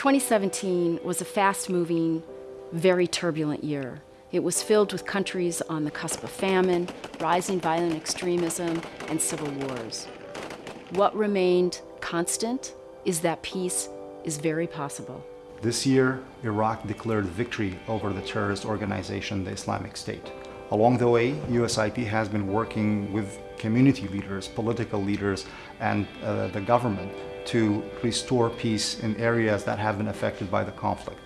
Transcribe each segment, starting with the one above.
2017 was a fast-moving, very turbulent year. It was filled with countries on the cusp of famine, rising violent extremism, and civil wars. What remained constant is that peace is very possible. This year, Iraq declared victory over the terrorist organization, the Islamic State. Along the way, USIP has been working with community leaders, political leaders, and uh, the government to restore peace in areas that have been affected by the conflict.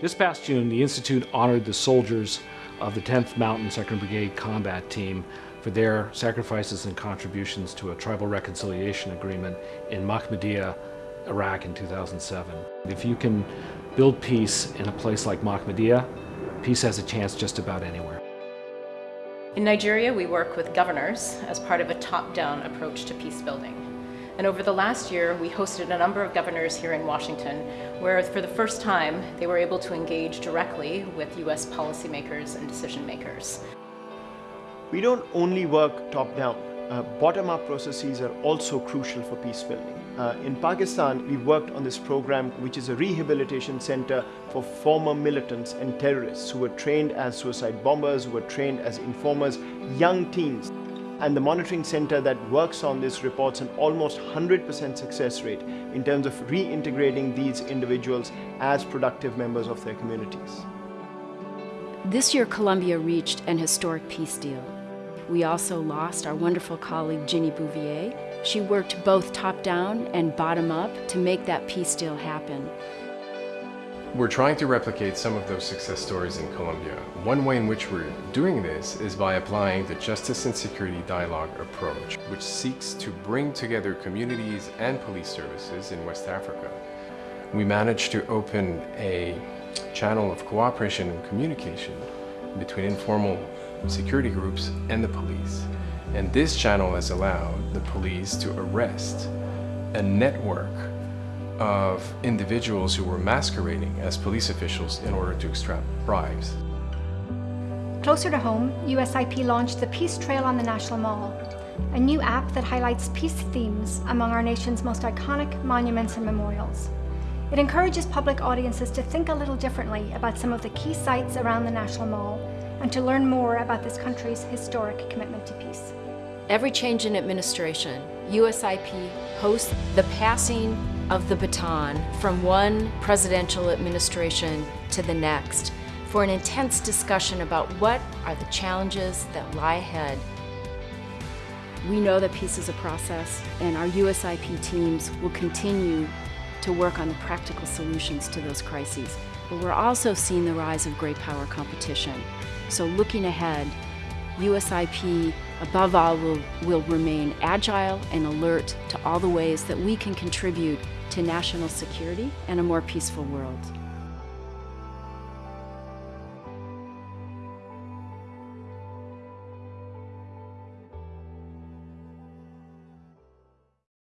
This past June, the Institute honored the soldiers of the 10th Mountain 2nd Brigade Combat Team for their sacrifices and contributions to a tribal reconciliation agreement in Mahmudiyah, Iraq in 2007. If you can build peace in a place like Mahmudiyah, peace has a chance just about anywhere. In Nigeria, we work with governors as part of a top-down approach to peace building. And over the last year, we hosted a number of governors here in Washington, where for the first time, they were able to engage directly with US policymakers and decision makers. We don't only work top-down. Uh, Bottom-up processes are also crucial for peace building. Uh, in Pakistan, we worked on this program, which is a rehabilitation center for former militants and terrorists who were trained as suicide bombers, who were trained as informers, young teens. And the monitoring center that works on this reports an almost 100% success rate in terms of reintegrating these individuals as productive members of their communities. This year, Colombia reached an historic peace deal. We also lost our wonderful colleague, Ginny Bouvier, she worked both top-down and bottom-up to make that peace deal happen. We're trying to replicate some of those success stories in Colombia. One way in which we're doing this is by applying the Justice and Security Dialogue approach, which seeks to bring together communities and police services in West Africa. We managed to open a channel of cooperation and communication between informal security groups and the police. And this channel has allowed the police to arrest a network of individuals who were masquerading as police officials in order to extract bribes. Closer to home, USIP launched the Peace Trail on the National Mall, a new app that highlights peace themes among our nation's most iconic monuments and memorials. It encourages public audiences to think a little differently about some of the key sites around the National Mall and to learn more about this country's historic commitment to peace. Every change in administration, USIP hosts the passing of the baton from one presidential administration to the next for an intense discussion about what are the challenges that lie ahead. We know that peace is a process, and our USIP teams will continue to work on the practical solutions to those crises. But we're also seeing the rise of great power competition. So looking ahead, USIP above all will, will remain agile and alert to all the ways that we can contribute to national security and a more peaceful world.